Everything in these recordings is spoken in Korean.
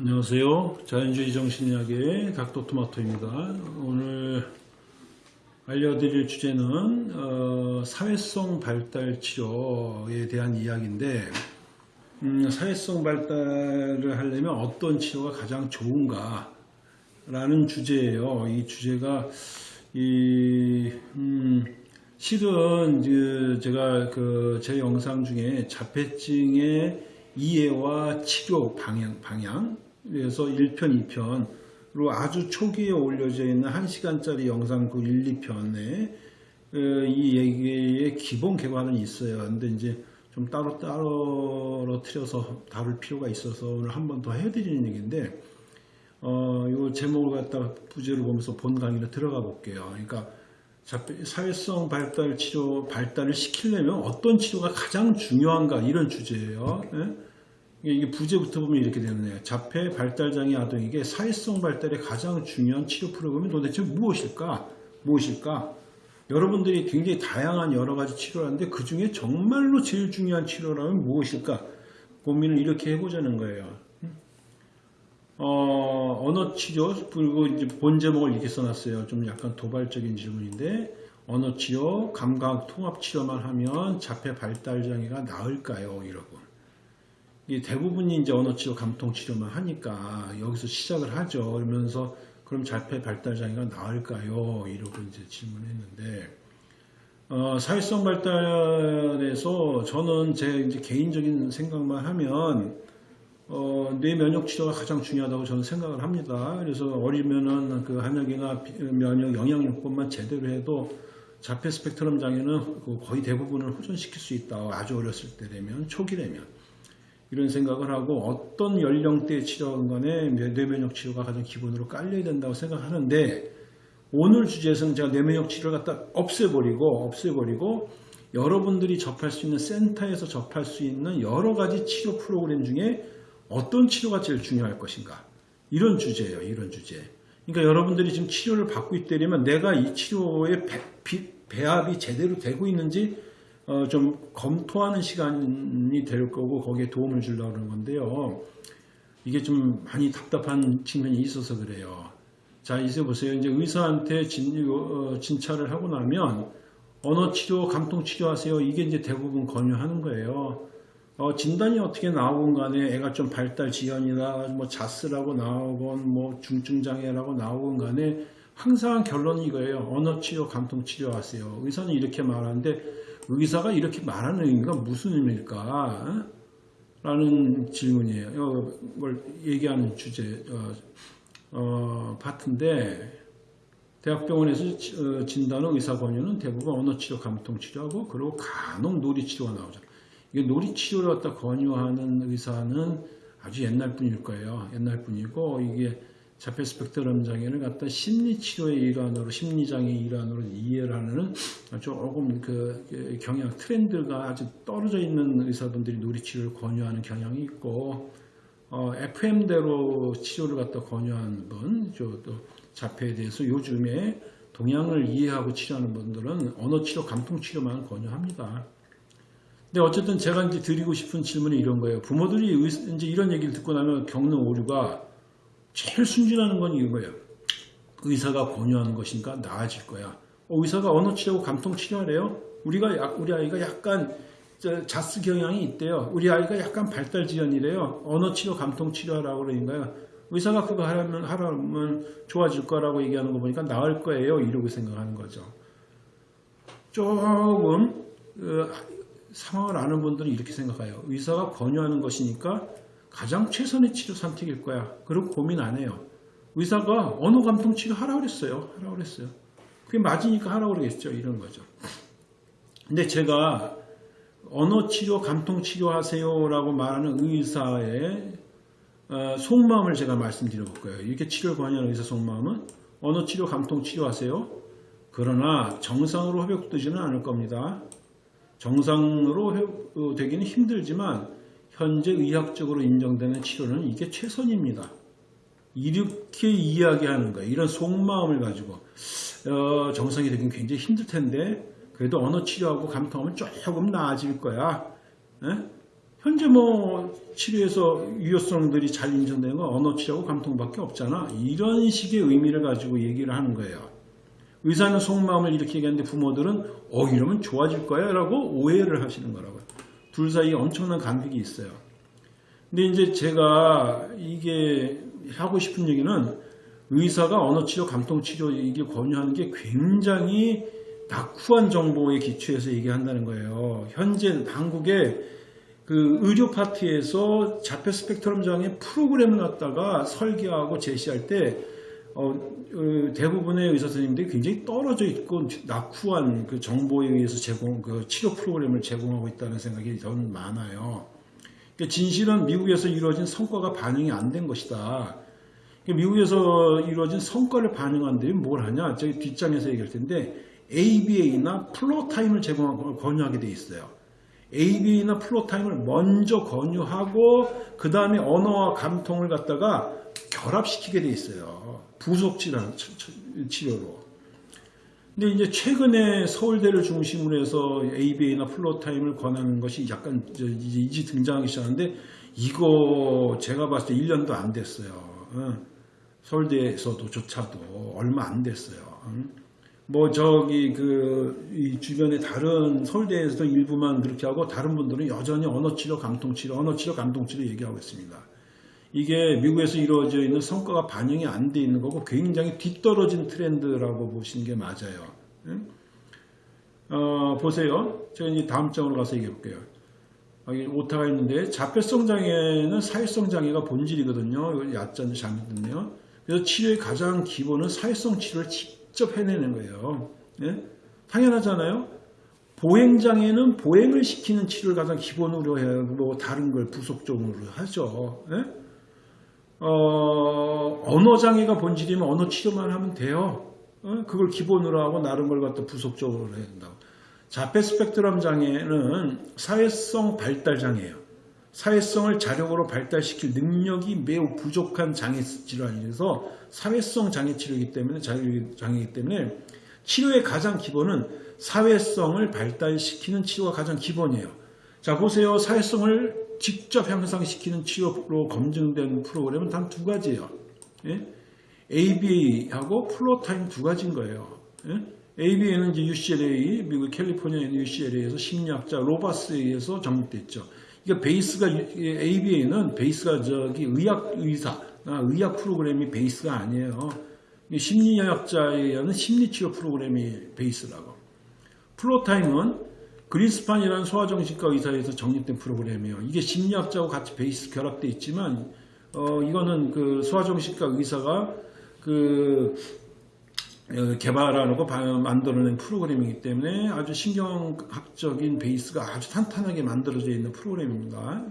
안녕하세요. 자연주의 정신의학의 닥터토마토입니다. 오늘 알려드릴 주제는 어, 사회성 발달 치료에 대한 이야기인데 음, 사회성 발달을 하려면 어떤 치료가 가장 좋은가 라는 주제예요. 이 주제가 이 음, 실은 그 제가 그 제 영상 중에 자폐증의 이해와 치료 방향, 방향 그래서 1편, 2편으로 아주 초기에 올려져 있는 1시간짜리 영상 그 1, 2편에 이 얘기의 기본 개관은 있어요. 근데 이제 좀 따로 따로 틀어서 다룰 필요가 있어서 오늘 한 번 더 해드리는 얘기인데 어, 요 제목을 갖다가 부제를 보면서 본 강의로 들어가 볼게요. 그러니까 사회성 발달 치료 발달을 시키려면 어떤 치료가 가장 중요한가 이런 주제예요. 예? 이게 부제부터 보면 이렇게 되네요. 자폐 발달장애 아동에게 사회성 발달에 가장 중요한 치료 프로그램이 도대체 무엇일까? 무엇일까? 여러분들이 굉장히 다양한 여러 가지 치료를 하는데 그 중에 정말로 제일 중요한 치료라면 무엇일까? 고민을 이렇게 해보자는 거예요. 어, 언어 치료, 그리고 이제 본 제목을 이렇게 써놨어요. 좀 약간 도발적인 질문인데, 언어 치료, 감각 통합 치료만 하면 자폐 발달 장애가 나을까요? 이러고. 대부분이 이제 언어 치료, 감통 치료만 하니까 여기서 시작을 하죠. 그러면서 그럼 자폐 발달 장애가 나을까요? 이러고 이제 질문했는데, 어, 사회성 발달에서 저는 제 이제 개인적인 생각만 하면 어, 뇌 면역 치료가 가장 중요하다고 저는 생각을 합니다. 그래서 어리면은 그 한약이나 면역 영양요법만 제대로 해도 자폐 스펙트럼 장애는 그 거의 대부분을 호전시킬 수 있다. 아주 어렸을 때라면 초기라면 이런 생각을 하고 어떤 연령대 치료건 간에 뇌면역 치료가 가장 기본으로 깔려야 된다고 생각하는데 오늘 주제에서는 제가 뇌면역 치료를 갖다 없애버리고 없애버리고 여러분들이 접할 수 있는 센터에서 접할 수 있는 여러 가지 치료 프로그램 중에 어떤 치료가 제일 중요할 것인가? 이런 주제예요 이런 주제. 그러니까 여러분들이 지금 치료를 받고 있다면 내가 이 치료의 배, 배합이 제대로 되고 있는지 어, 좀 검토하는 시간이 될 거고 거기에 도움을 주려고 하는 건데요. 이게 좀 많이 답답한 측면이 있어서 그래요. 자 이제 보세요. 이제 의사한테 진, 어, 진찰을 하고 나면 언어 치료 감통 치료 하세요. 이게 이제 대부분 권유하는 거예요. 어, 진단이 어떻게 나오건 간에 애가 좀 발달 지연이나 뭐 자스라고 나오건 뭐 중증 장애라고 나오건 간에 항상 결론이 이거예요. 언어 치료, 감통 치료 하세요. 의사는 이렇게 말하는데 의사가 이렇게 말하는 의미가 무슨 의미일까? 라는 질문이에요. 이걸 얘기하는 주제 어, 어, 파트인데 대학병원에서 어, 진단은 의사 권유는 대부분 언어 치료, 감통 치료하고 그리고 간혹 놀이 치료가 나오죠. 이게 놀이치료를 갖다 권유하는 의사는 아주 옛날 분일 거예요. 옛날 분이고 이게 자폐 스펙트럼 장애를 갖다 심리치료의 일환으로 심리장애의 일환으로 이해를 하는 조금 그 경향 트렌드가 아주 떨어져 있는 의사분들이 놀이치료를 권유하는 경향이 있고 어, FM대로 치료를 갖다 권유하는 분, 또 자폐에 대해서 요즘에 동양을 이해하고 치료하는 분들은 언어치료, 감통치료만 권유합니다. 근데 어쨌든 제가 이제 드리고 싶은 질문이 이런 거예요. 부모들이 이제 이런 얘기를 듣고 나면 겪는 오류가 제일 순진하는 건 이거예요. 의사가 권유하는 것인가 나아질 거야. 어, 의사가 언어 치료고 감통 치료하래요. 우리가 우리 아이가 약간 자스 경향이 있대요. 우리 아이가 약간 발달 지연이래요. 언어 치료 감통 치료하라고 그러니까요. 의사가 그거 하라면 하라면 좋아질 거라고 얘기하는 거 보니까 나을 거예요. 이러고 생각하는 거죠. 조금 어, 상황을 아는 분들은 이렇게 생각해요. 의사가 권유하는 것이니까 가장 최선의 치료 선택일 거야. 그리고 고민 안 해요. 의사가 언어 감통 치료 하라고 그랬어요. 하라고 그랬어요. 그게 맞으니까 하라고 그러겠죠. 이런 거죠. 근데 제가 언어 치료, 감통 치료 하세요라고 말하는 의사의 어, 속마음을 제가 말씀드려 볼 거예요. 이렇게 치료를 권유하는 의사 속마음은 언어 치료, 감통 치료 하세요. 그러나 정상으로 회복되지는 않을 겁니다. 정상으로 어, 되기는 힘들지만 현재 의학적으로 인정되는 치료는 이게 최선입니다. 이렇게 이야기하는 거예요. 이런 속마음을 가지고 어, 정상이 되긴 굉장히 힘들 텐데 그래도 언어 치료하고 감통하면 조금 나아질 거야. 에? 현재 뭐 치료에서 유효성들이 잘 인정되는 건 언어 치료하고 감통밖에 없잖아. 이런 식의 의미를 가지고 얘기를 하는 거예요. 의사는 속마음을 이렇게 얘기하는데 부모들은 어 이러면 좋아질 거야 라고 오해를 하시는 거라고요. 둘 사이에 엄청난 간극이 있어요. 근데 이제 제가 이게 하고 싶은 얘기는 의사가 언어치료, 감통치료 이게 권유하는 게 굉장히 낙후한 정보에 기초해서 얘기한다는 거예요. 현재 한국의 그 의료 파트에서 자폐 스펙트럼 장애 프로그램을 갖다가 설계하고 제시할 때 어, 어, 대부분의 의사 선생님들이 굉장히 떨어져 있고 낙후한 그 정보에 의해서 제공 그 치료 프로그램을 제공하고 있다는 생각이 저는 많아요. 그러니까 진실은 미국에서 이루어진 성과가 반영이 안 된 것이다. 그러니까 미국에서 이루어진 성과를 반영한 데는 뭘 하냐? 저기 뒷장에서 얘기할 텐데 ABA나 Floortime을 제공하고 권유하게 돼 있어요. ABA나 Floortime을 먼저 권유하고 그 다음에 언어와 감통을 갖다가 결합시키게 돼 있어요. 부속 치료, 치료로. 근데 이제 최근에 서울대를 중심으로 해서 ABA나 Floortime을 권하는 것이 약간 이제 이제 등장하기 시작하는데 이거 제가 봤을 때 1년도 안 됐어요. 어. 서울대에서도 조차도 얼마 안 됐어요. 뭐 저기 그 주변에 다른 서울대에서도 일부만 그렇게 하고 다른 분들은 여전히 언어치료, 감통치료, 언어치료, 감통치료 얘기하고 있습니다. 이게 미국에서 이루어져 있는 성과가 반영이 안 돼 있는 거고 굉장히 뒤떨어진 트렌드라고 보시는 게 맞아요. 어, 보세요. 제가 이제 다음 장으로 가서 얘기해 볼게요. 여기 오타가 있는데 자폐성 장애는 사회성 장애가 본질이거든요. 이거 야자는 잘못됐네요. 그래서 치료의 가장 기본은 사회성 치료를 직접 해내는 거예요. 예? 당연하잖아요. 보행장애는 보행을 시키는 치료를 가장 기본으로 해요. 뭐 다른 걸 부속적으로 하죠. 예? 어, 언어 장애가 본질이면 언어 치료만 하면 돼요. 어? 그걸 기본으로 하고 나름 걸 갖다 부속적으로 해야 된다고. 자폐 스펙트럼 장애는 사회성 발달 장애예요. 사회성을 자력으로 발달시킬 능력이 매우 부족한 장애 질환이라서 사회성 장애 치료이기 때문에 장애이기 때문에 치료의 가장 기본은 사회성을 발달시키는 치료가 가장 기본이에요. 자 보세요. 사회성을 직접 향상시키는 치료로 검증된 프로그램은 단 두 가지예요. 예? ABA하고 Floortime 두 가지인 거예요. 예? ABA는 이제 UCLA, 미국 캘리포니아 UCLA에서 심리학자 로바스에 의해서 정립됐죠. 이게 베이스가 ABA는 베이스가 저기 의학 의사, 아, 의학 프로그램이 베이스가 아니에요. 심리학자에 의한 심리치료 프로그램이 베이스라고. Floortime은 그린스판이라는 소아정신과 의사에서 정립된 프로그램이에요. 이게 심리학자하고 같이 베이스 결합되어 있지만 어, 이거는 그 소아정신과 의사가 그 어, 개발하고 만들어낸 프로그램이기 때문에 아주 신경학적인 베이스가 아주 탄탄하게 만들어져 있는 프로그램입니다.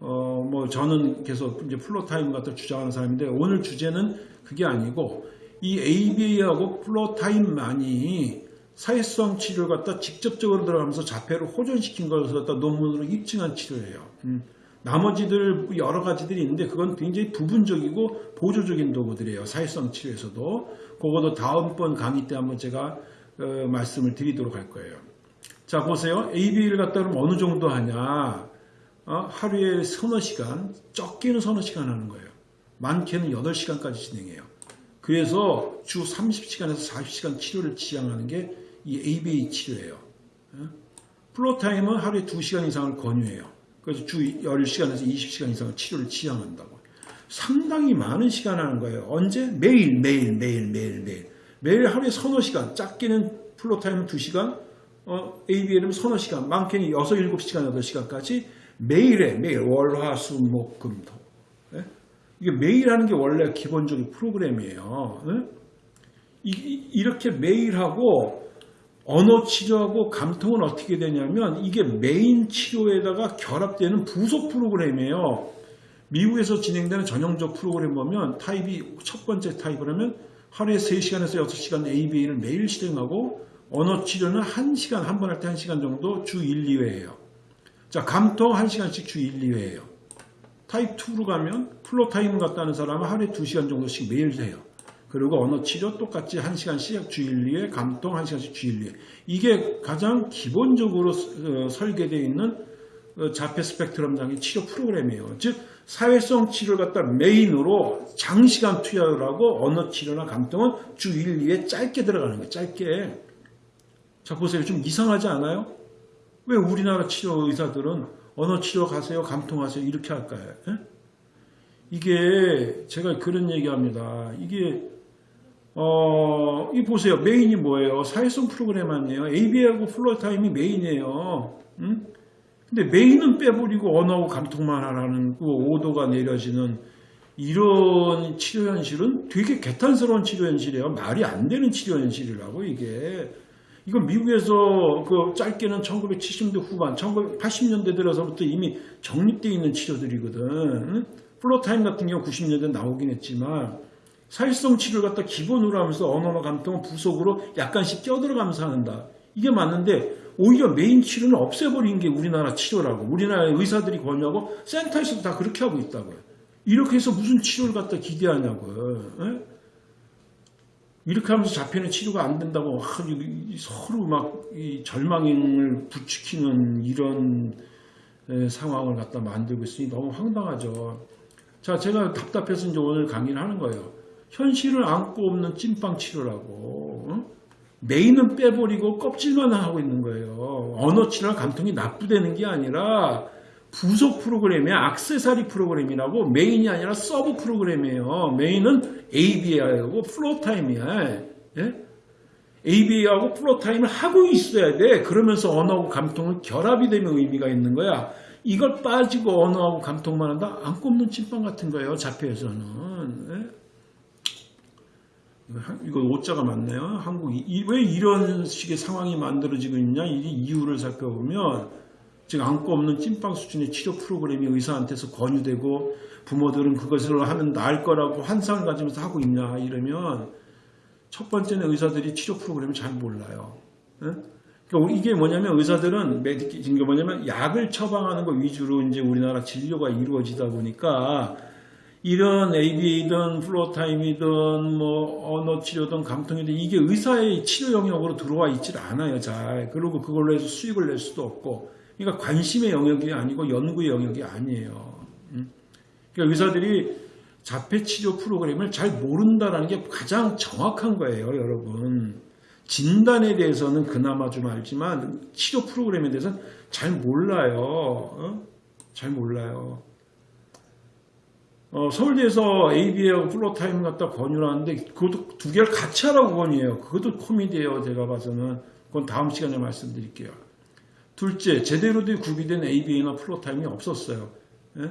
어, 뭐 저는 계속 이제 Floortime 같은 주장하는 사람인데 오늘 주제는 그게 아니고 이 ABA하고 Floortime만이 사회성 치료를 갖다 직접적으로 들어가면서 자폐를 호전시킨 것을 갖다 논문으로 입증한 치료예요. 음. 나머지들 여러 가지들이 있는데 그건 굉장히 부분적이고 보조적인 도구들이에요. 사회성 치료에서도. 그것도 다음번 강의 때 한번 제가 어, 말씀을 드리도록 할 거예요. 자 보세요. AB를 갖다 그러면 어느 정도 하냐. 어? 하루에 서너 시간, 적게는 서너 시간 하는 거예요. 많게는 8시간까지 진행해요. 그래서 주 30시간에서 40시간 치료를 지향하는 게 이 ABA 치료예요. 어? 플로타임은 하루에 2시간 이상을 권유해요. 그래서 주 10시간에서 20시간 이상을 치료를 지향한다고. 상당히 많은 시간 하는 거예요. 언제? 매일, 매일, 매일, 매일, 매일. 매일 하루에 서너 시간, 작게는 Floortime은 2시간, 어, ABA는 서너 시간, 많게는 6, 7시간, 8시간까지 매일에, 매일, 월, 화, 수, 목, 금, 토. 네? 이게 매일 하는 게 원래 기본적인 프로그램이에요. 네? 이, 이렇게 매일 하고 언어 치료하고 감통은 어떻게 되냐면 이게 메인 치료에다가 결합되는 부속 프로그램이에요. 미국에서 진행되는 전형적 프로그램 보면 타입이 첫 번째 타입을 하면 하루에 3시간에서 6시간 ABA를 매일 실행하고 언어 치료는 1시간, 한 번 할 때 1시간 정도 주 1, 2회예요. 자, 감통 1시간씩 주 1, 2회예요. 타입 2로 가면 Floortime 갖다 하는 사람은 하루에 2시간 정도씩 매일 해요. 그리고 언어 치료 똑같이 1시간씩 주일리에 감동 1시간씩 주일리에 이게 가장 기본적으로 어, 설계되어 있는 어, 자폐 스펙트럼 장애 치료 프로그램이에요. 즉 사회성 치료를 갖다 메인으로 장시간 투여를 하고 언어 치료나 감통은 주 1, 2회 짧게 들어가는 거예요. 짧게. 자 보세요. 좀 이상하지 않아요? 왜 우리나라 치료 의사들은 언어 치료 가세요, 감통하세요 이렇게 할까요? 예? 이게 제가 그런 얘기합니다. 이게 어, 이 보세요. 메인이 뭐예요? 사회성 프로그램 아니에요? AB하고 플로타임이 메인이에요. 응? 근데 메인은 빼버리고 언어하고 감통만 하라는 그 오도가 내려지는 이런 치료 현실은 되게 개탄스러운 치료 현실이에요. 말이 안 되는 치료 현실이라고 이게. 이건 미국에서 그 짧게는 1970년대 후반, 1980년대 들어서부터 이미 정립되어 있는 치료들이거든. 응? Floortime 같은 경우 90년대 나오긴 했지만 사회성 치료를 갖다 기본으로 하면서 언어나 감통은 부속으로 약간씩 껴들어가면서 한다. 이게 맞는데 오히려 메인 치료는 없애버린 게 우리나라 치료라고. 우리나라 의사들이 권유하고 센터에서도 다 그렇게 하고 있다고요. 이렇게 해서 무슨 치료를 갖다 기대하냐고요. 에? 이렇게 하면서 잡히는 치료가 안 된다고 아, 서로 막 절망을 부추기는 이런 상황을 갖다 만들고 있으니 너무 황당하죠. 자, 제가 답답해서 이제 오늘 강의를 하는 거예요. 현실을 안고 없는 찐빵 치료라고. 응? 메인은 빼버리고 껍질만 하고 있는 거예요. 언어 치료나 감통이 나쁘다는 게 아니라 부속 프로그램이야. 악세사리 프로그램이라고 메인이 아니라 서브 프로그램이에요. 메인은 ABA하고 Floortime이야. 예? ABA하고 Floortime을 하고 있어야 돼. 그러면서 언어하고 감통은 결합이 되면 의미가 있는 거야. 이걸 빠지고 언어하고 감통만 한다? 앙꼬 없는 찐빵 같은 거예요. 자폐에서는. 예? 이거 오자가 맞네요. 한국이 왜 이런 식의 상황이 만들어지고 있냐 이 이유를 살펴보면 지금 안고 없는 찐빵 수준의 치료 프로그램이 의사한테서 권유되고 부모들은 그것을 하면 나을 거라고 환상을 가지면서 하고 있냐 이러면 첫 번째는 의사들이 치료 프로그램을 잘 몰라요. 그러니까 이게 뭐냐면 의사들은 메디키 뭐냐면 약을 처방하는 것 위주로 이제 우리나라 진료가 이루어지다 보니까 이런 ABA든 플로타임이든 뭐 언어 치료든 감통이든 이게 의사의 치료 영역으로 들어와 있질 않아요. 잘. 그리고 그걸로 해서 수익을 낼 수도 없고. 그러니까 관심의 영역이 아니고 연구의 영역이 아니에요. 음? 그러니까 의사들이 자폐 치료 프로그램을 잘 모른다는 게 가장 정확한 거예요, 여러분. 진단에 대해서는 그나마 좀 알지만 치료 프로그램에 대해서는 잘 몰라요. 어? 잘 몰라요. 어, 서울대에서 ABA하고 Floortime 갖다 권유를 하는데 그것도 두 개를 같이 하라고 권유해요. 그것도 코미디예요. 제가 봐서는. 그건 다음 시간에 말씀드릴게요. 둘째, 제대로 된 구비된 ABA나 Floortime이 없었어요. 예?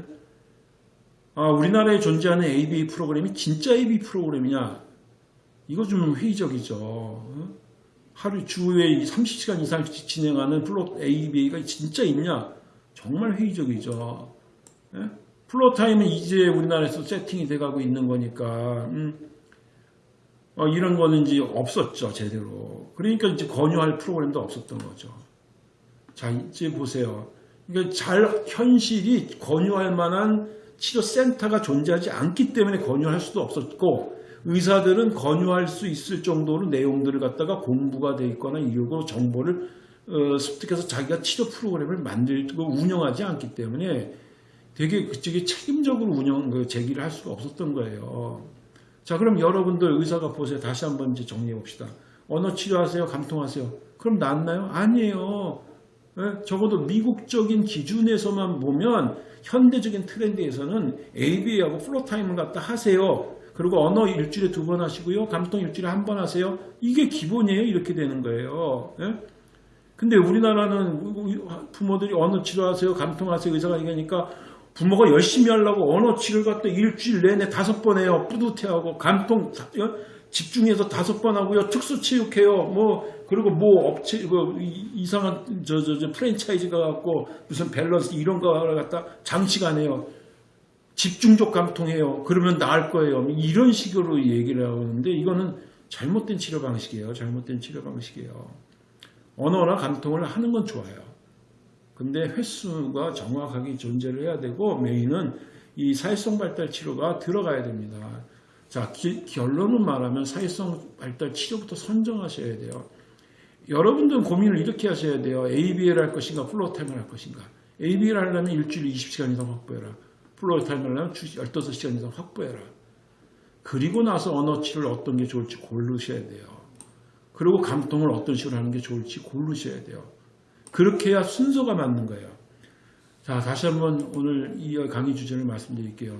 아, 우리나라에 존재하는 ABA 프로그램이 진짜 ABA 프로그램이냐? 이거 좀 회의적이죠. 어? 하루 주에 30시간 이상 진행하는 플로 ABA가 진짜 있냐? 정말 회의적이죠. 예? 플로타임은 이제 우리나라에서 세팅이 돼가고 있는 거니까 음, 어, 이런 거는 이제 없었죠 제대로. 그러니까 이제 권유할 프로그램도 없었던 거죠. 자 이제 보세요. 그러니까 잘 현실이 권유할 만한 치료 센터가 존재하지 않기 때문에 권유할 수도 없었고 의사들은 권유할 수 있을 정도로 내용들을 갖다가 공부가 돼 있거나 이러고 정보를 어, 습득해서 자기가 치료 프로그램을 만들고 운영하지 않기 때문에 되게 그쪽이 책임적으로 운영 그 제기를 할 수가 없었던 거예요. 자 그럼 여러분들 의사가 보세요. 다시 한번 이제 정리해 봅시다. 언어 치료하세요? 감통하세요? 그럼 낫나요? 아니에요. 예? 적어도 미국적인 기준에서만 보면 현대적인 트렌드에서는 ABA하고 Floortime을 갖다 하세요. 그리고 언어 일주일에 두 번 하시고요. 감통 일주일에 한 번 하세요. 이게 기본이에요. 이렇게 되는 거예요. 예? 근데 우리나라는 부모들이 언어 치료하세요. 감통하세요. 의사가 얘기하니까 부모가 열심히 하려고 언어 치료를 갖다 일주일 내내 다섯 번 해요. 뿌듯해하고 감동 어? 집중해서 다섯 번 하고요. 특수체육해요. 뭐 그리고 뭐 업체 그 이상한 저저 저 프랜차이즈가 갖고 무슨 밸런스 이런 거를 갖다 장시간 해요. 집중적 감통해요. 그러면 나을 거예요. 이런 식으로 얘기를 하는데 이거는 잘못된 치료 방식이에요. 잘못된 치료 방식이에요. 언어나 감통을 하는 건 좋아요. 근데 횟수가 정확하게 존재를 해야 되고 메인은 이 사회성 발달 치료가 들어가야 됩니다. 자 기, 결론은 말하면 사회성 발달 치료부터 선정하셔야 돼요. 여러분들은 고민을 이렇게 하셔야 돼요. ABL 할 것인가 플로템을 할 것인가. ABA를 하려면 일주일에 20시간 이상 확보해라. Floortime을 하려면 15시간 이상 확보해라. 그리고 나서 언어 치료를 어떤 게 좋을지 고르셔야 돼요. 그리고 감통을 어떤 식으로 하는 게 좋을지 고르셔야 돼요. 그렇게 해야 순서가 맞는 거예요. 자, 다시 한번 오늘 이 강의 주제를 말씀드릴게요.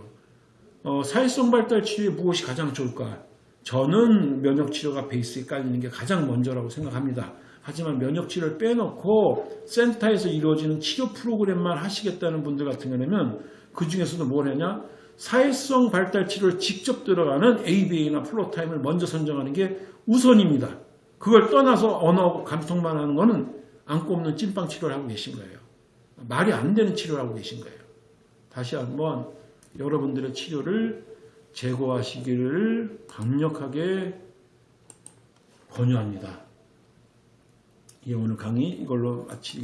어, 사회성 발달 치료에 무엇이 가장 좋을까? 저는 면역 치료가 베이스에 깔리는 게 가장 먼저라고 생각합니다. 하지만 면역 치료를 빼놓고 센터에서 이루어지는 치료 프로그램만 하시겠다는 분들 같은 경우는 그 중에서도 뭘 하냐? 사회성 발달 치료를 직접 들어가는 ABA나 Floortime을 먼저 선정하는 게 우선입니다. 그걸 떠나서 언어 감통만 하는 거는 앙꼬 없는 찐빵 치료를 하고 계신 거예요. 말이 안 되는 치료를 하고 계신 거예요. 다시 한번 여러분들의 치료를 재고하시기를 강력하게 권유합니다. 예, 오늘 강의 이걸로 마치